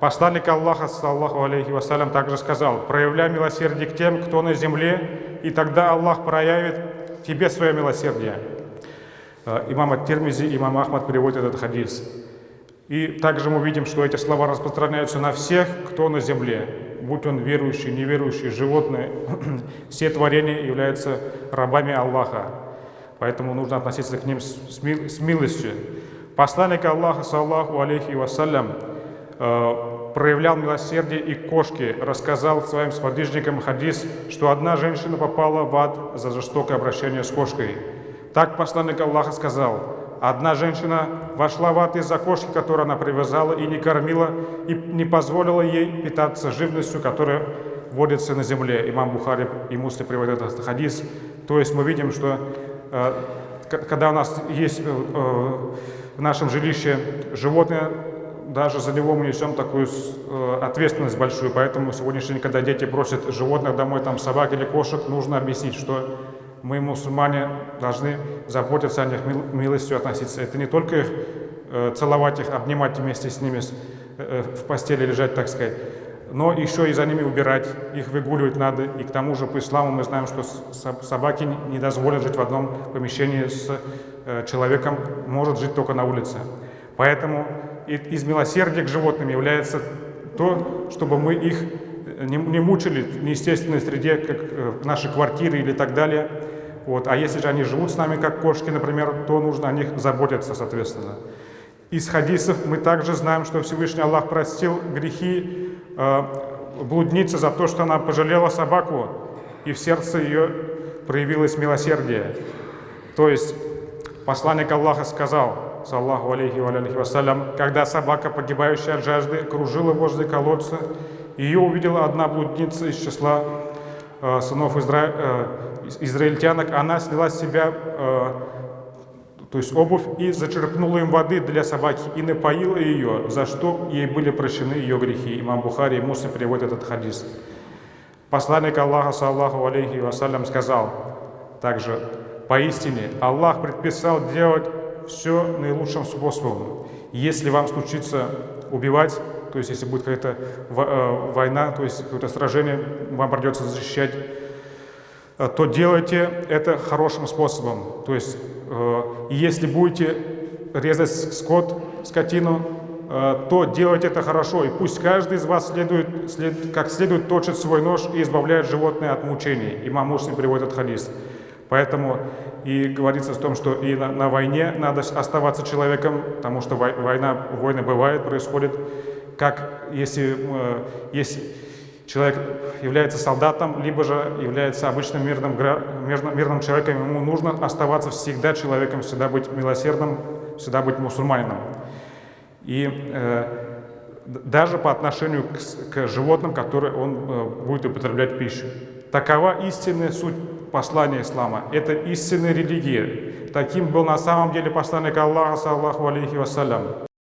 Посланник Аллаха, саллаху алейхи вассалям, также сказал, проявляй милосердие к тем, кто на земле, и тогда Аллах проявит тебе свое милосердие. Э, имам Ат-Тирмизи, имам Ахмад переводит этот хадис. И также мы видим, что эти слова распространяются на всех, кто на земле, будь он верующий, неверующий, животные, все творения являются рабами Аллаха. Поэтому нужно относиться к ним с, милостью. Посланник Аллаха, саллаху алейхи вассалям, проявлял милосердие и кошки, рассказал своим сподвижникам хадис, что одна женщина попала в ад за жестокое обращение с кошкой. Так посланник Аллаха сказал, одна женщина вошла в ад из-за кошки, которую она привязала и не кормила, и не позволила ей питаться живностью, которая водится на земле. Имам Бухари и Мусли приводят этот хадис. То есть мы видим, что э, когда у нас есть э, э, в нашем жилище животное, даже за него мы несем такую э, ответственность большую. Поэтому сегодняшний день, когда дети просят животных домой, там собак или кошек, нужно объяснить, что мы, мусульмане, должны заботиться о них, милостью относиться. Это не только их э, целовать их, обнимать вместе с ними э, в постели лежать, так сказать, но еще и за ними убирать, их выгуливать надо. И к тому же по исламу мы знаем, что собаки не дозволят жить в одном помещении с человеком, может жить только на улице. Поэтому из милосердия к животным является то, чтобы мы их не, не мучили в неестественной среде, как э, наши квартиры или так далее. Вот. А если же они живут с нами, как кошки, например, то нужно о них заботиться, соответственно. Из хадисов мы также знаем, что Всевышний Аллах простил грехи э, блудницы за то, что она пожалела собаку, и в сердце ее проявилось милосердие. То есть посланник Аллаха сказал, саллаху алейхи алейхи вассалям, когда собака, погибающая от жажды, кружила возле колодца, ее увидела одна блудница из числа э, сынов изра... э, израильтянок, она сняла с себя э, то есть обувь и зачерпнула им воды для собаки и напоила ее, за что ей были прощены ее грехи. Имам Бухари и Муслим приводят этот хадис. Посланник Аллаха, саллаху алейхи вассалям, сказал также, поистине Аллах предписал делать все наилучшим способом. Если вам случится убивать, то есть если будет какая-то э, война, то есть какое-то сражение, вам придется защищать, э, то делайте это хорошим способом. То есть э, если будете резать скот, скотину, то делайте это хорошо. И пусть каждый из вас следует, след, как следует точит свой нож и избавляет животное от мучений. Имам Муслим приводит хадис. Поэтому и говорится о том, что и на, на войне надо оставаться человеком, потому что война, войны бывают, происходят, как если, э, если человек является солдатом, либо же является обычным мирным, мирным, мирным человеком, ему нужно оставаться всегда человеком, всегда быть милосердным, всегда быть мусульманином. И э, даже по отношению к, к животным, которые он э, будет употреблять пищу. Такова истинная суть послания ислама. Это истинная религия. Таким был на самом деле посланник Аллаха, саллаху алейхи вассалям.